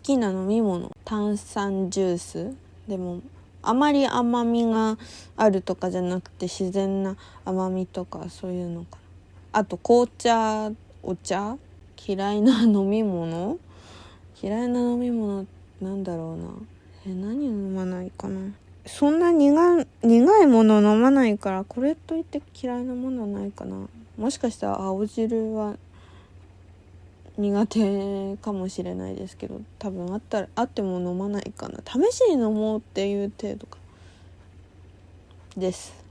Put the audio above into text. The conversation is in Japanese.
きな飲み物炭酸ジュース。でもあまり甘みがあるとかじゃなくて自然な甘みとかそういうのかな。あと紅茶お茶？嫌いな飲み物？嫌いな飲み物なんだろうな。え何飲まないかな。そんな苦苦いもの飲まないからこれといって嫌いなものはないかな。もしかしたら青汁は苦手かもしれないですけど多分あったらあっても飲まないかな。試しに飲もうっていう程度か。です。